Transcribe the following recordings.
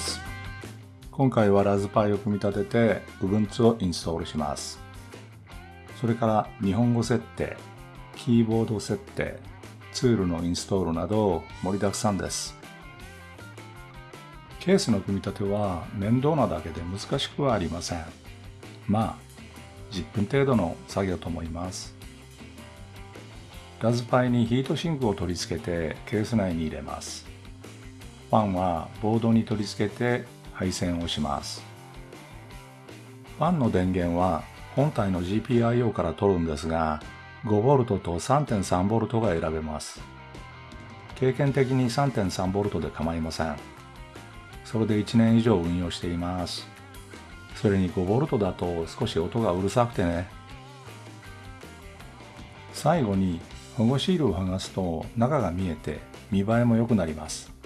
です。今回はラズパイを組み立てて Ubuntu をインストールします。それから日本語設定、キーボード設定、ツールのインストールなど盛りだくさんです。ケースの組み立ては面倒なだけで難しくはありません。まあ、10分程度の作業と思います。ラズパイにヒートシンクを取り付けてケース内に入れます。ファンはボードに取り付けて配線をします。ファンの電源は本体の GPIO から取るんですが、5V と 3.3V が選べます。経験的に 3.3V で構いません。それで1年以上運用しています。それに 5V だと少し音がうるさくてね。最後に保護シールを剥がすと中が見えて見栄えも良くなります。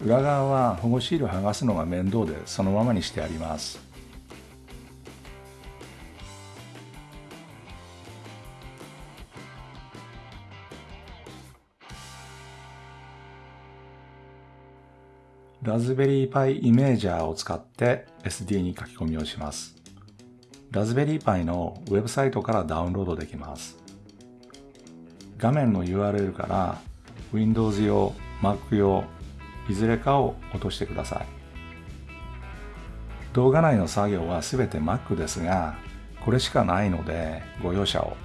裏側は保護シール剥がすのが面倒でそのままにしてあります。ラズベリーパイイメージャーを使って SD に書き込みをします。ラズベリーパイのウェブサイトからダウンロードできます。画面の URL から Windows 用、Mac 用、いずれかを落としてください。動画内の作業はすべて Mac ですが、これしかないのでご容赦を。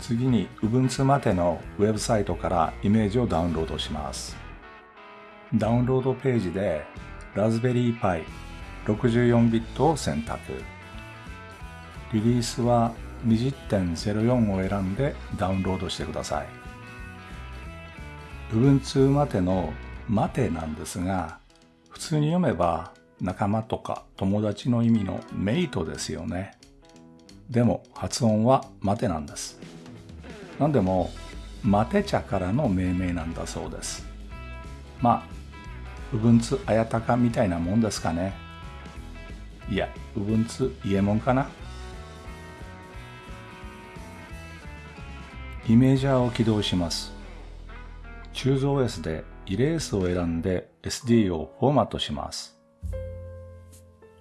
次に Ubuntu までのウェブサイトからイメージをダウンロードします。ダウンロードページで Raspberry Pi 64ビットを選択。リリースは20.04を選んでダウンロードしてください。Ubuntu までのマテなんですが、普通に読めば仲間とか友達の意味のメイトですよね。でも発音はマテなんです。何でもマテ茶からの命名なんだそうですまあうぶんつあやたかみたいなもんですかね。いやうぶんつ伊右衛門かな。イメージャーを起動します。チューズ OS でイレースを選んで SD をフォーマットします。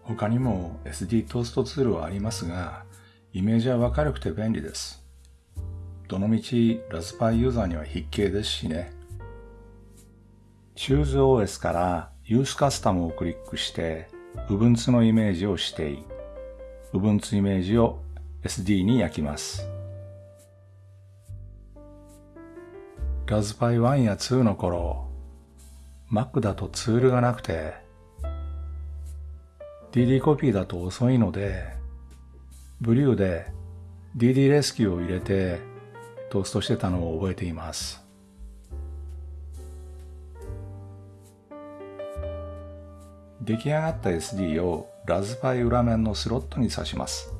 他にも SD トーストツールはありますがイメージャーは軽くて便利です。どのみちラズパイユーザーには必携ですしね。Choose OS から Use Custom をクリックして Ubuntu のイメージを指定。Ubuntu イメージを SD に焼きます。ラズパイ1や2の頃、Mac だとツールがなくて、DD コピーだと遅いので、ブリューで DD レスキューを入れてトーストしてたのを覚えています。出来上がった SD をラズパイ裏面のスロットに挿します。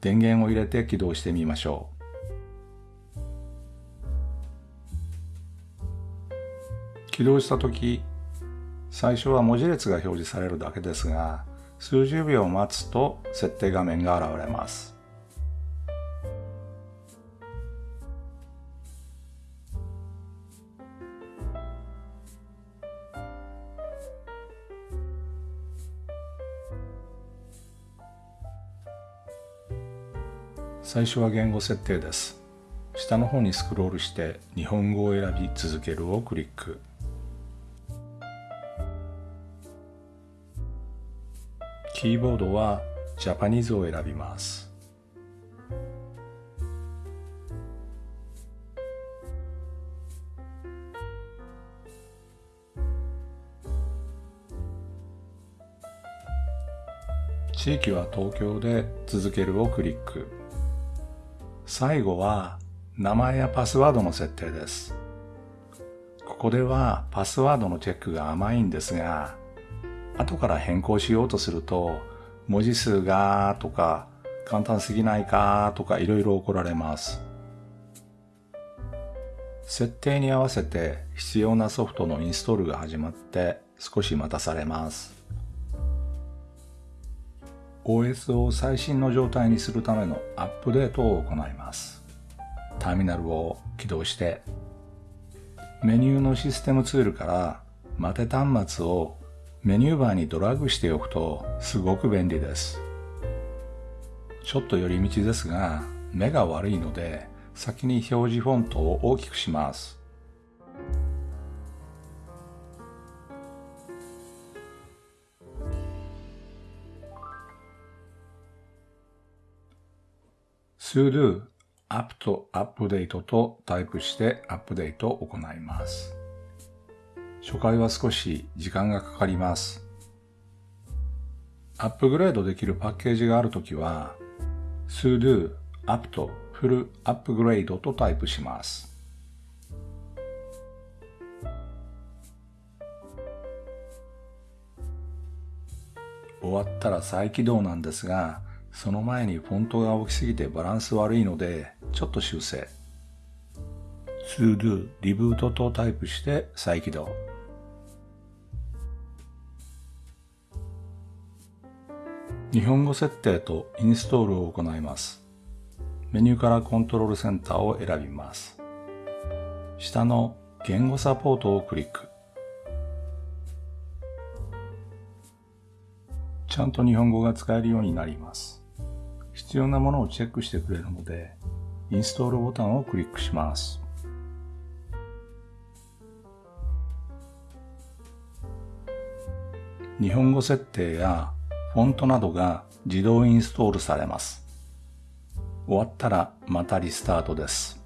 電源を入れて起動してみましょう。起動したとき、最初は文字列が表示されるだけですが、数十秒待つと設定画面が現れます。最初は言語設定です。下の方にスクロールして日本語を選び続けるをクリック。キーボードはジャパニーズを選びます。地域は東京で続けるをクリック。最後は名前やパスワードの設定です。ここではパスワードのチェックが甘いんですが、後から変更しようとすると、文字数がとか、簡単すぎないかとかいろいろ怒られます。設定に合わせて必要なソフトのインストールが始まって少し待たされます。OS を最新の状態にするためのアップデートを行います。ターミナルを起動してメニューのシステムツールから待て端末をメニューバーにドラッグしておくとすごく便利です。ちょっと寄り道ですが目が悪いので先に表示フォントを大きくします。Sudo apt アップデートとタイプしてアップデートを行います。初回は少し時間がかかります。アップグレードできるパッケージがあるときは sudo apt full upgrade とタイプします。終わったら再起動なんですが、その前にフォントが大きすぎてバランス悪いので、ちょっと修正。sudo リブートとタイプして再起動。日本語設定とインストールを行います。メニューからコントロールセンターを選びます。下の言語サポートをクリック。ちゃんと日本語が使えるようになります。必要なものをチェックしてくれるので、インストールボタンをクリックします。日本語設定やフォントなどが自動インストールされます。終わったらまたリスタートです。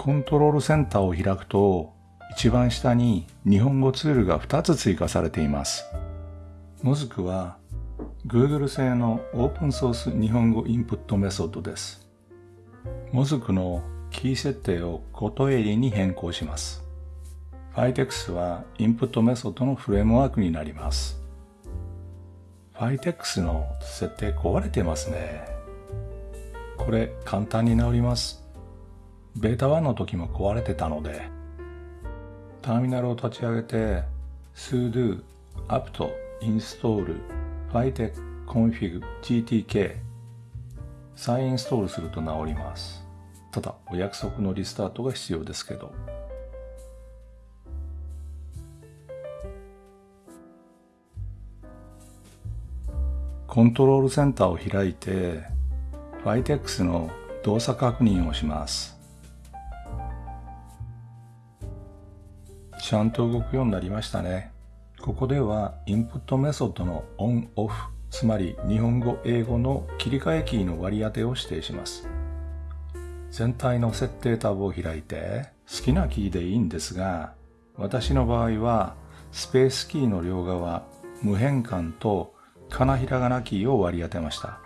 コントロールセンターを開くと、一番下に日本語ツールが2つ追加されています。もずくは Google 製のオープンソース日本語インプットメソッドです。もずくのキー設定をことエリに変更します。Fitex はインプットメソッドのフレームワークになります。Fitex の設定壊れてますね。これ簡単に直ります。ベータ1の時も壊れてたので、ターミナルを立ち上げて sudo apt install fitec config gtk 再インストールすると直ります。ただ、お約束のリスタートが必要ですけど。コントロールセンターを開いて、Fitex の動作確認をします。ちゃんと動くようになりましたね。ここではインプットメソッドのオンオフ、つまり日本語英語の切り替えキーの割り当てを指定します。全体の設定タブを開いて好きなキーでいいんですが、私の場合はスペースキーの両側、無変換とかなひらがなキーを割り当てました。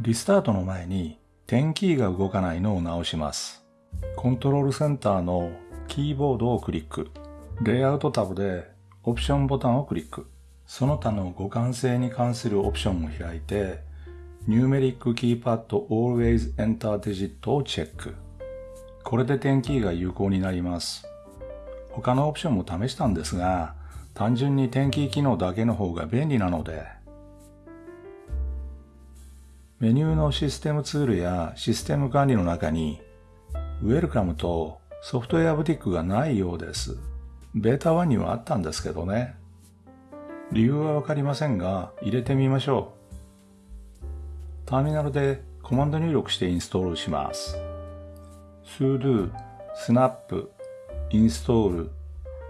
リスタートの前に点キーが動かないのを直します。コントロールセンターのキーボードをクリック。レイアウトタブでオプションボタンをクリック。その他の互換性に関するオプションを開いて、Numeric Keypad Always Enter Digit をチェック。これで点キーが有効になります。他のオプションも試したんですが、単純に点キー機能だけの方が便利なので、メニューのシステムツールやシステム管理の中に、Welcome とソフトウェアブティックがないようです。ベータ1にはあったんですけどね。理由はわかりませんが、入れてみましょう。ターミナルでコマンド入力してインストールします。sudo snap install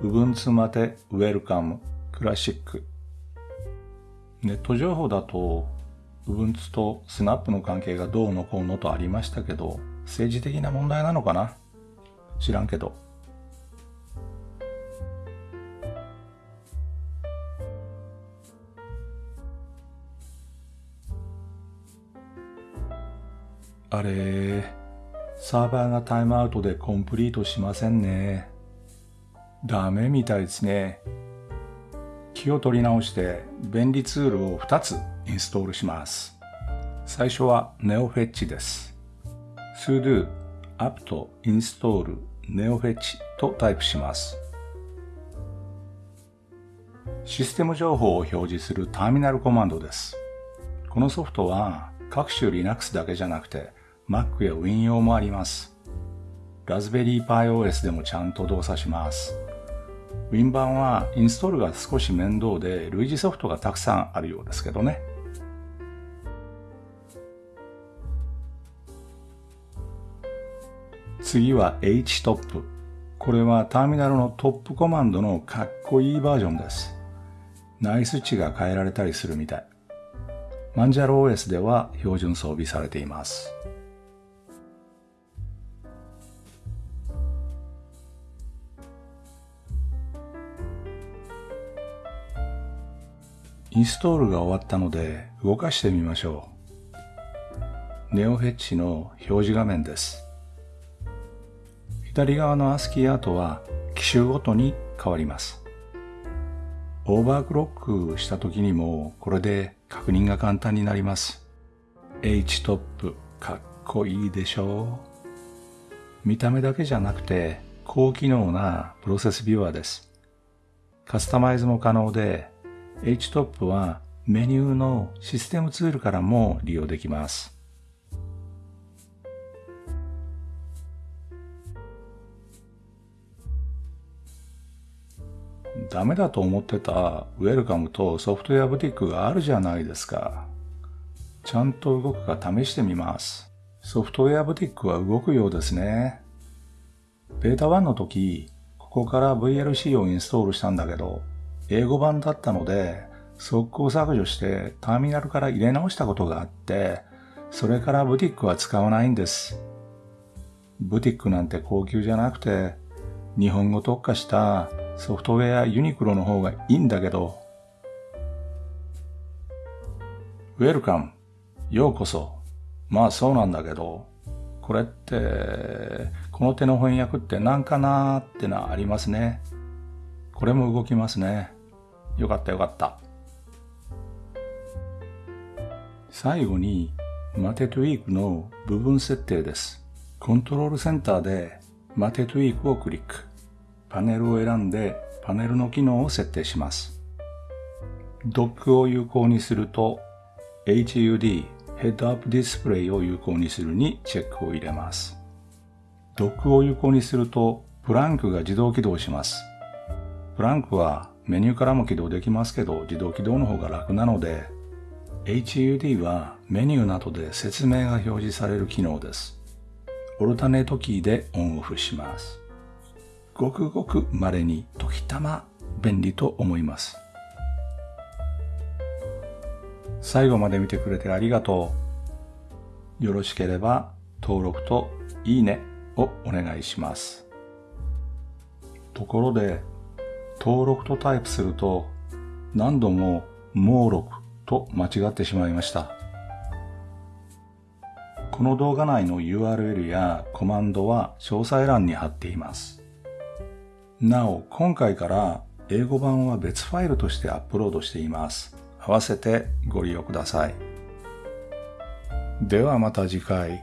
ubuntu まで welcome classic ネット情報だと Ubuntu と snap の関係がどうのこうのとありましたけど政治的な問題なのかな？知らんけど。あれ、サーバーがタイムアウトでコンプリートしませんね。ダメみたいですね。気を取り直して便利ツールを2つインストールします。最初は NeoFetch です。sudo apt install neofetch とタイプします。システム情報を表示するターミナルコマンドです。このソフトは各種 Linux だけじゃなくて Mac や Win 用もあります。ラズベリー Pi OS でもちゃんと動作します。Win 版はインストールが少し面倒で類似ソフトがたくさんあるようですけどね。次は htop。これはターミナルのトップコマンドのかっこいいバージョンです。内ス値が変えられたりするみたい。マンジャロ OS では標準装備されています。インストールが終わったので動かしてみましょう。ネオフェッチの表示画面です。左側の ASCII アートは機種ごとに変わります。オーバークロックした時にもこれで確認が簡単になります。H トップかっこいいでしょう見た目だけじゃなくて高機能なプロセスビューアーです。カスタマイズも可能で H トップはメニューのシステムツールからも利用できます。ダメだと思ってたウェルカムとソフトウェアブティックがあるじゃないですか。ちゃんと動くか試してみます。ソフトウェアブティックは動くようですね。ベータ1の時、ここから VLC をインストールしたんだけど、英語版だったので、速攻削除してターミナルから入れ直したことがあって、それからブティックは使わないんです。ブティックなんて高級じゃなくて、日本語特化したソフトウェアユニクロの方がいいんだけど、ウェルカム、ようこそ。まあそうなんだけど、これって、この手の翻訳って何かなーってのはありますね。これも動きますね。よかったよかった。最後に、マテトゥイークの部分設定です。コントロールセンターでマテトゥイークをクリック。パネルを選んでパネルの機能を設定します。ドックを有効にすると HUD ヘッドアップディスプレイを有効にするにチェックを入れます。ドックを有効にするとプランクが自動起動します。プランクはメニューからも起動できますけど自動起動の方が楽なので HUD はメニューなどで説明が表示される機能です。オルタネートキーでオンオフします。ごくごく稀に時たま便利と思います。最後まで見てくれてありがとう。よろしければ登録といいねをお願いします。ところで、登録とタイプすると何度も猛録と間違ってしまいました。この動画内の URL やコマンドは詳細欄に貼っています。なお、今回から英語版は別ファイルとしてアップロードしています。合わせてご利用ください。ではまた次回。